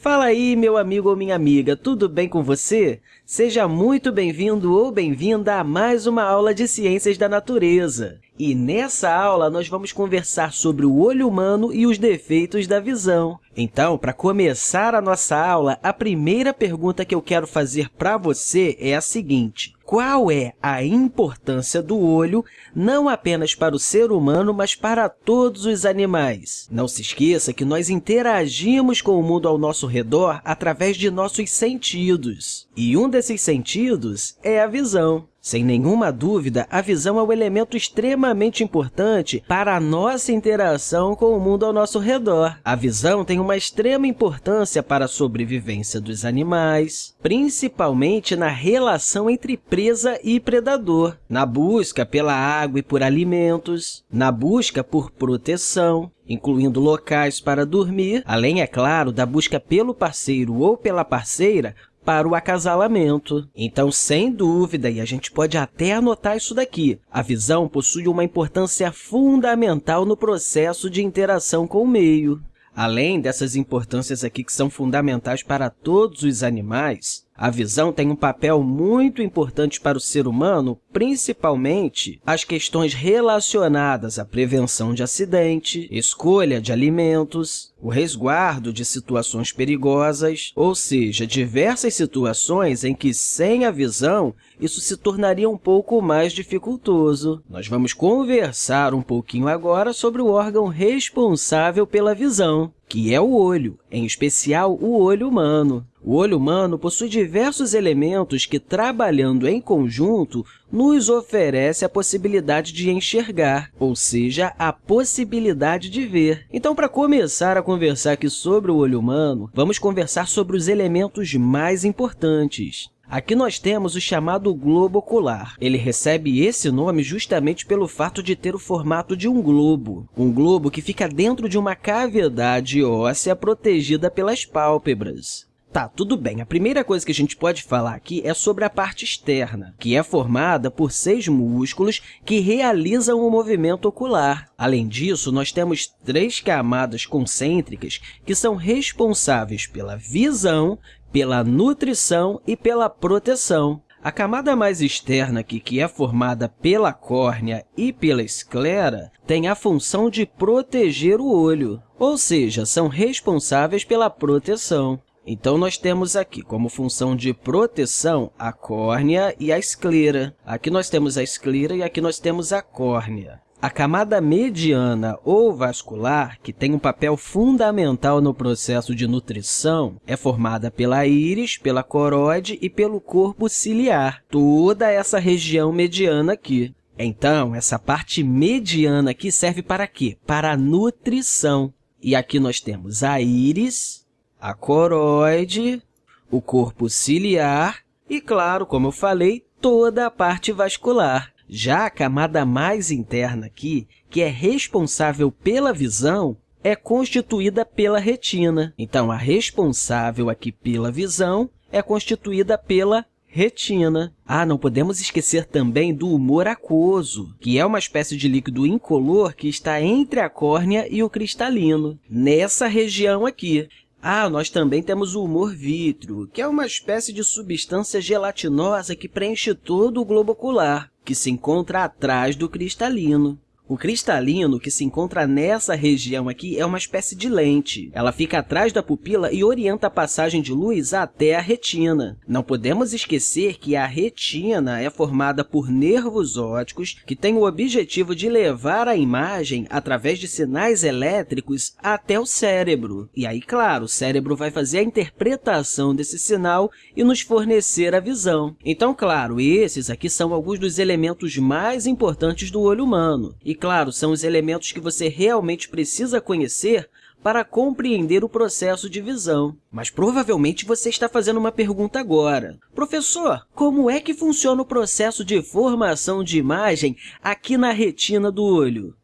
Fala aí, meu amigo ou minha amiga, tudo bem com você? Seja muito bem-vindo ou bem-vinda a mais uma aula de Ciências da Natureza. E nessa aula, nós vamos conversar sobre o olho humano e os defeitos da visão. Então, para começar a nossa aula, a primeira pergunta que eu quero fazer para você é a seguinte. Qual é a importância do olho, não apenas para o ser humano, mas para todos os animais? Não se esqueça que nós interagimos com o mundo ao nosso redor através de nossos sentidos. E um desses sentidos é a visão. Sem nenhuma dúvida, a visão é um elemento extremamente importante para a nossa interação com o mundo ao nosso redor. A visão tem uma extrema importância para a sobrevivência dos animais, principalmente na relação entre presa e predador, na busca pela água e por alimentos, na busca por proteção, incluindo locais para dormir, além, é claro, da busca pelo parceiro ou pela parceira para o acasalamento. Então, sem dúvida, e a gente pode até anotar isso daqui, a visão possui uma importância fundamental no processo de interação com o meio. Além dessas importâncias aqui que são fundamentais para todos os animais, a visão tem um papel muito importante para o ser humano, principalmente as questões relacionadas à prevenção de acidente, escolha de alimentos, o resguardo de situações perigosas, ou seja, diversas situações em que, sem a visão, isso se tornaria um pouco mais dificultoso. Nós vamos conversar um pouquinho agora sobre o órgão responsável pela visão, que é o olho, em especial o olho humano. O olho humano possui diversos elementos que, trabalhando em conjunto, nos oferece a possibilidade de enxergar, ou seja, a possibilidade de ver. Então, para começar a conversar aqui sobre o olho humano, vamos conversar sobre os elementos mais importantes. Aqui nós temos o chamado globo ocular. Ele recebe esse nome justamente pelo fato de ter o formato de um globo, um globo que fica dentro de uma cavidade óssea protegida pelas pálpebras. Tá, tudo bem. A primeira coisa que a gente pode falar aqui é sobre a parte externa, que é formada por seis músculos que realizam o movimento ocular. Além disso, nós temos três camadas concêntricas que são responsáveis pela visão, pela nutrição e pela proteção. A camada mais externa aqui, que é formada pela córnea e pela esclera, tem a função de proteger o olho, ou seja, são responsáveis pela proteção. Então, nós temos aqui como função de proteção a córnea e a esclera. Aqui nós temos a esclera e aqui nós temos a córnea. A camada mediana ou vascular, que tem um papel fundamental no processo de nutrição, é formada pela íris, pela coroide e pelo corpo ciliar, toda essa região mediana aqui. Então, essa parte mediana aqui serve para quê? Para a nutrição. E aqui nós temos a íris, a coroide, o corpo ciliar e, claro, como eu falei, toda a parte vascular. Já a camada mais interna aqui, que é responsável pela visão, é constituída pela retina. Então, a responsável aqui pela visão é constituída pela retina. Ah, não podemos esquecer também do humor aquoso, que é uma espécie de líquido incolor que está entre a córnea e o cristalino, nessa região aqui. Ah, nós também temos o humor vítreo, que é uma espécie de substância gelatinosa que preenche todo o globo ocular, que se encontra atrás do cristalino. O cristalino, que se encontra nessa região aqui, é uma espécie de lente. Ela fica atrás da pupila e orienta a passagem de luz até a retina. Não podemos esquecer que a retina é formada por nervos ópticos que têm o objetivo de levar a imagem, através de sinais elétricos, até o cérebro. E aí, claro, o cérebro vai fazer a interpretação desse sinal e nos fornecer a visão. Então, claro, esses aqui são alguns dos elementos mais importantes do olho humano. E claro, são os elementos que você realmente precisa conhecer para compreender o processo de visão. Mas provavelmente você está fazendo uma pergunta agora. Professor, como é que funciona o processo de formação de imagem aqui na retina do olho?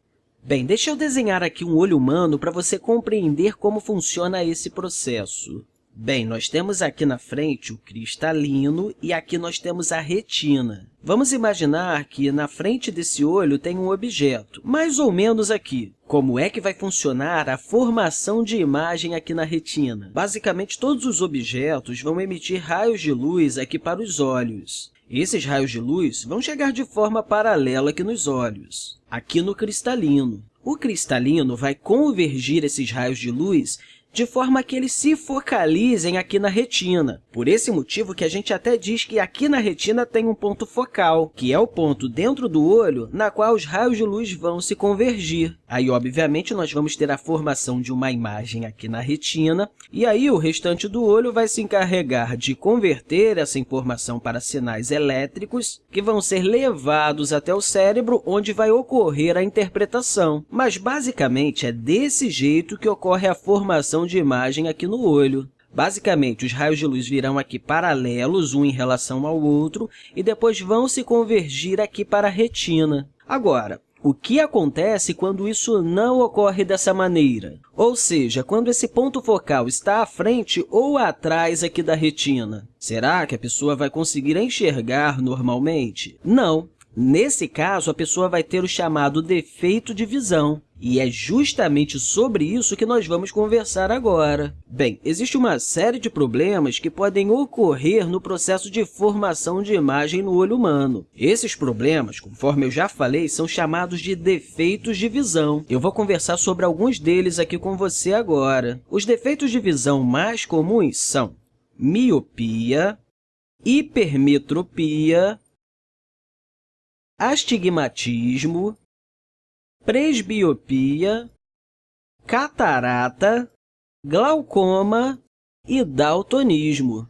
Bem, deixa eu desenhar aqui um olho humano para você compreender como funciona esse processo. Bem, nós temos aqui na frente o cristalino e aqui nós temos a retina. Vamos imaginar que na frente desse olho tem um objeto, mais ou menos aqui, Como é que vai funcionar a formação de imagem aqui na retina? Basicamente, todos os objetos vão emitir raios de luz aqui para os olhos. Esses raios de luz vão chegar de forma paralela aqui nos olhos, aqui no cristalino. O cristalino vai convergir esses raios de luz de forma que eles se focalizem aqui na retina. Por esse motivo que a gente até diz que aqui na retina tem um ponto focal, que é o ponto dentro do olho na qual os raios de luz vão se convergir. Aí, obviamente, nós vamos ter a formação de uma imagem aqui na retina, e aí o restante do olho vai se encarregar de converter essa informação para sinais elétricos que vão ser levados até o cérebro, onde vai ocorrer a interpretação. Mas, basicamente, é desse jeito que ocorre a formação de imagem aqui no olho. Basicamente, os raios de luz virão aqui paralelos, um em relação ao outro, e depois vão se convergir aqui para a retina. Agora, o que acontece quando isso não ocorre dessa maneira? Ou seja, quando esse ponto focal está à frente ou atrás aqui da retina. Será que a pessoa vai conseguir enxergar normalmente? Não. Nesse caso, a pessoa vai ter o chamado defeito de visão. E é justamente sobre isso que nós vamos conversar agora. Bem, existe uma série de problemas que podem ocorrer no processo de formação de imagem no olho humano. Esses problemas, conforme eu já falei, são chamados de defeitos de visão. Eu vou conversar sobre alguns deles aqui com você agora. Os defeitos de visão mais comuns são miopia, hipermetropia, astigmatismo, presbiopia, catarata, glaucoma e daltonismo.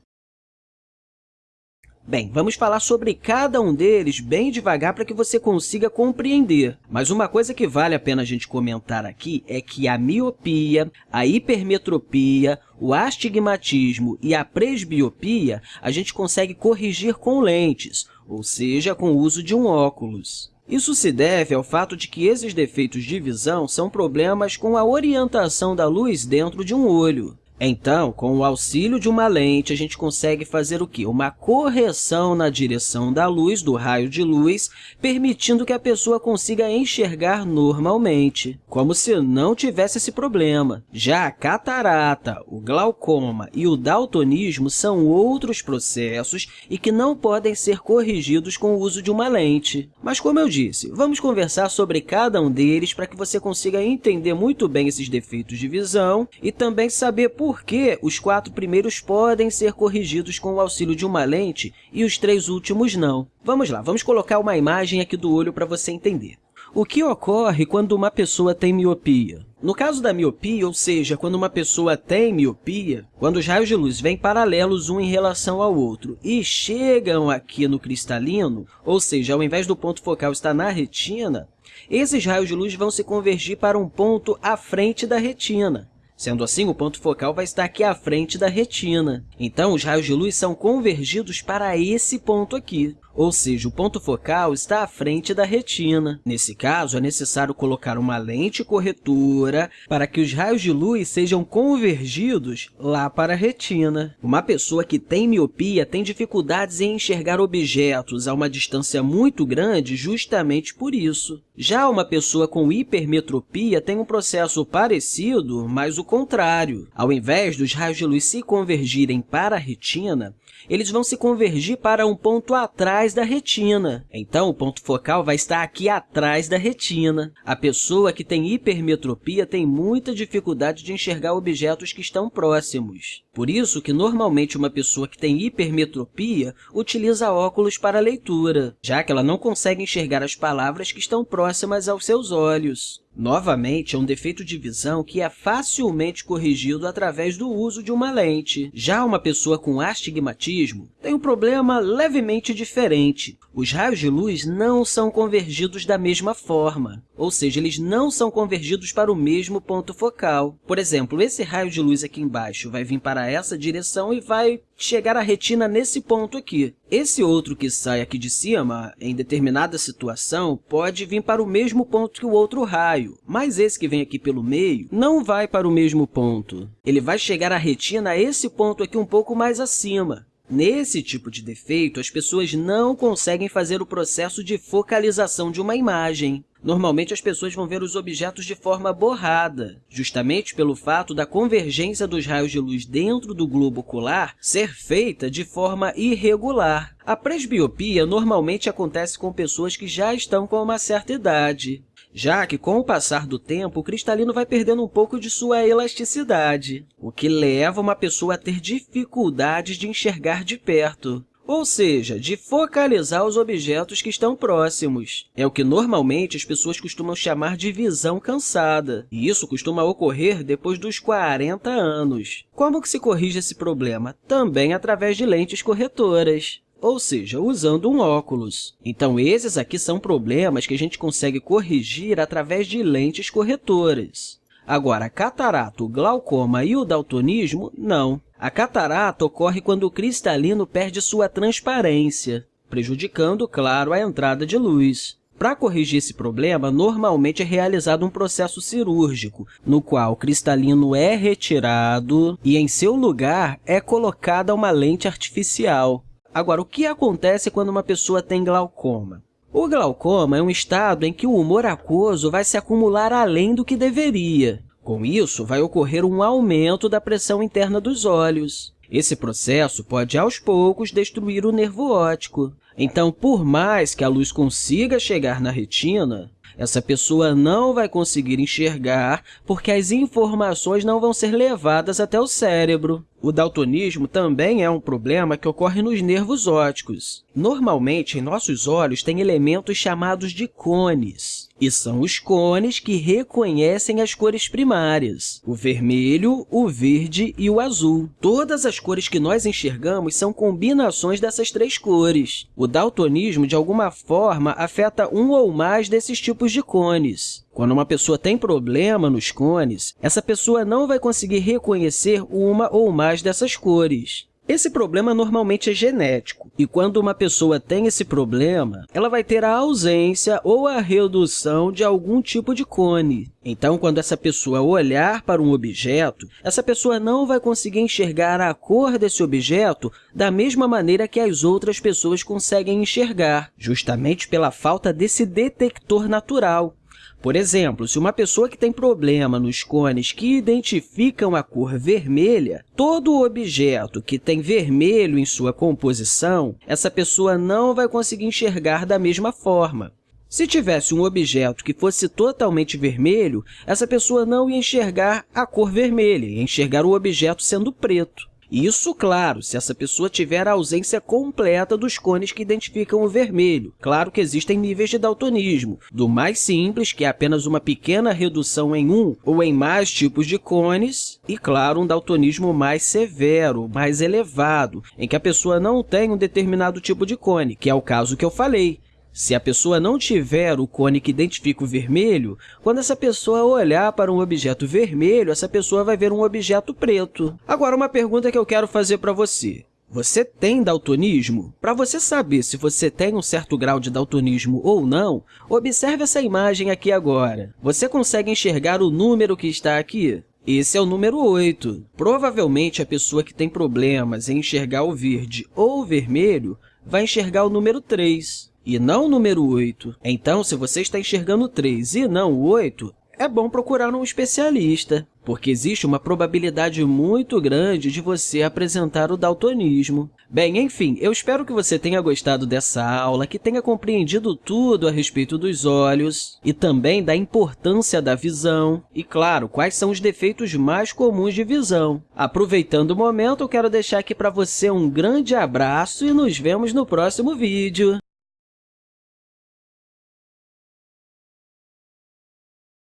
Bem, vamos falar sobre cada um deles bem devagar para que você consiga compreender. Mas uma coisa que vale a pena a gente comentar aqui é que a miopia, a hipermetropia, o astigmatismo e a presbiopia a gente consegue corrigir com lentes, ou seja, com o uso de um óculos. Isso se deve ao fato de que esses defeitos de visão são problemas com a orientação da luz dentro de um olho. Então, com o auxílio de uma lente, a gente consegue fazer o quê? Uma correção na direção da luz, do raio de luz, permitindo que a pessoa consiga enxergar normalmente, como se não tivesse esse problema. Já a catarata, o glaucoma e o daltonismo são outros processos e que não podem ser corrigidos com o uso de uma lente. Mas, como eu disse, vamos conversar sobre cada um deles para que você consiga entender muito bem esses defeitos de visão e também saber por por que os quatro primeiros podem ser corrigidos com o auxílio de uma lente e os três últimos não. Vamos lá, vamos colocar uma imagem aqui do olho para você entender. O que ocorre quando uma pessoa tem miopia? No caso da miopia, ou seja, quando uma pessoa tem miopia, quando os raios de luz vêm paralelos um em relação ao outro e chegam aqui no cristalino, ou seja, ao invés do ponto focal estar na retina, esses raios de luz vão se convergir para um ponto à frente da retina. Sendo assim, o ponto focal vai estar aqui à frente da retina. Então, os raios de luz são convergidos para esse ponto aqui ou seja, o ponto focal está à frente da retina. Nesse caso, é necessário colocar uma lente corretora para que os raios de luz sejam convergidos lá para a retina. Uma pessoa que tem miopia tem dificuldades em enxergar objetos a uma distância muito grande justamente por isso. Já uma pessoa com hipermetropia tem um processo parecido, mas o contrário. Ao invés dos raios de luz se convergirem para a retina, eles vão se convergir para um ponto atrás da retina. Então, o ponto focal vai estar aqui atrás da retina. A pessoa que tem hipermetropia tem muita dificuldade de enxergar objetos que estão próximos. Por isso que, normalmente, uma pessoa que tem hipermetropia utiliza óculos para leitura, já que ela não consegue enxergar as palavras que estão próximas aos seus olhos. Novamente, é um defeito de visão que é facilmente corrigido através do uso de uma lente. Já uma pessoa com astigmatismo tem um problema levemente diferente. Os raios de luz não são convergidos da mesma forma, ou seja, eles não são convergidos para o mesmo ponto focal. Por exemplo, esse raio de luz aqui embaixo vai vir para essa direção e vai chegar à retina nesse ponto aqui. Esse outro que sai aqui de cima, em determinada situação, pode vir para o mesmo ponto que o outro raio, mas esse que vem aqui pelo meio não vai para o mesmo ponto. Ele vai chegar à retina a esse ponto aqui um pouco mais acima. Nesse tipo de defeito, as pessoas não conseguem fazer o processo de focalização de uma imagem. Normalmente, as pessoas vão ver os objetos de forma borrada, justamente pelo fato da convergência dos raios de luz dentro do globo ocular ser feita de forma irregular. A presbiopia normalmente acontece com pessoas que já estão com uma certa idade, já que, com o passar do tempo, o cristalino vai perdendo um pouco de sua elasticidade, o que leva uma pessoa a ter dificuldades de enxergar de perto ou seja, de focalizar os objetos que estão próximos. É o que normalmente as pessoas costumam chamar de visão cansada, e isso costuma ocorrer depois dos 40 anos. Como que se corrige esse problema? Também através de lentes corretoras ou seja, usando um óculos. Então, esses aqui são problemas que a gente consegue corrigir através de lentes corretoras. Agora, catarata, glaucoma e o daltonismo, não. A catarata ocorre quando o cristalino perde sua transparência, prejudicando, claro, a entrada de luz. Para corrigir esse problema, normalmente é realizado um processo cirúrgico, no qual o cristalino é retirado e, em seu lugar, é colocada uma lente artificial. Agora, o que acontece quando uma pessoa tem glaucoma? O glaucoma é um estado em que o humor aquoso vai se acumular além do que deveria. Com isso, vai ocorrer um aumento da pressão interna dos olhos. Esse processo pode, aos poucos, destruir o nervo óptico. Então, por mais que a luz consiga chegar na retina, essa pessoa não vai conseguir enxergar porque as informações não vão ser levadas até o cérebro. O daltonismo também é um problema que ocorre nos nervos ópticos. Normalmente, em nossos olhos tem elementos chamados de cones e são os cones que reconhecem as cores primárias, o vermelho, o verde e o azul. Todas as cores que nós enxergamos são combinações dessas três cores. O daltonismo, de alguma forma, afeta um ou mais desses tipos de cones. Quando uma pessoa tem problema nos cones, essa pessoa não vai conseguir reconhecer uma ou mais dessas cores. Esse problema normalmente é genético, e quando uma pessoa tem esse problema, ela vai ter a ausência ou a redução de algum tipo de cone. Então, quando essa pessoa olhar para um objeto, essa pessoa não vai conseguir enxergar a cor desse objeto da mesma maneira que as outras pessoas conseguem enxergar, justamente pela falta desse detector natural. Por exemplo, se uma pessoa que tem problema nos cones que identificam a cor vermelha, todo objeto que tem vermelho em sua composição, essa pessoa não vai conseguir enxergar da mesma forma. Se tivesse um objeto que fosse totalmente vermelho, essa pessoa não ia enxergar a cor vermelha, ia enxergar o objeto sendo preto. Isso, claro, se essa pessoa tiver a ausência completa dos cones que identificam o vermelho. Claro que existem níveis de daltonismo, do mais simples, que é apenas uma pequena redução em um ou em mais tipos de cones, e, claro, um daltonismo mais severo, mais elevado, em que a pessoa não tem um determinado tipo de cone, que é o caso que eu falei. Se a pessoa não tiver o cone que identifica o vermelho, quando essa pessoa olhar para um objeto vermelho, essa pessoa vai ver um objeto preto. Agora, uma pergunta que eu quero fazer para você. Você tem daltonismo? Para você saber se você tem um certo grau de daltonismo ou não, observe essa imagem aqui agora. Você consegue enxergar o número que está aqui? Esse é o número 8. Provavelmente, a pessoa que tem problemas em enxergar o verde ou o vermelho vai enxergar o número 3 e não o número 8. Então, se você está enxergando o 3 e não o 8, é bom procurar um especialista, porque existe uma probabilidade muito grande de você apresentar o daltonismo. Bem, enfim, eu espero que você tenha gostado dessa aula, que tenha compreendido tudo a respeito dos olhos e também da importância da visão e, claro, quais são os defeitos mais comuns de visão. Aproveitando o momento, eu quero deixar aqui para você um grande abraço e nos vemos no próximo vídeo.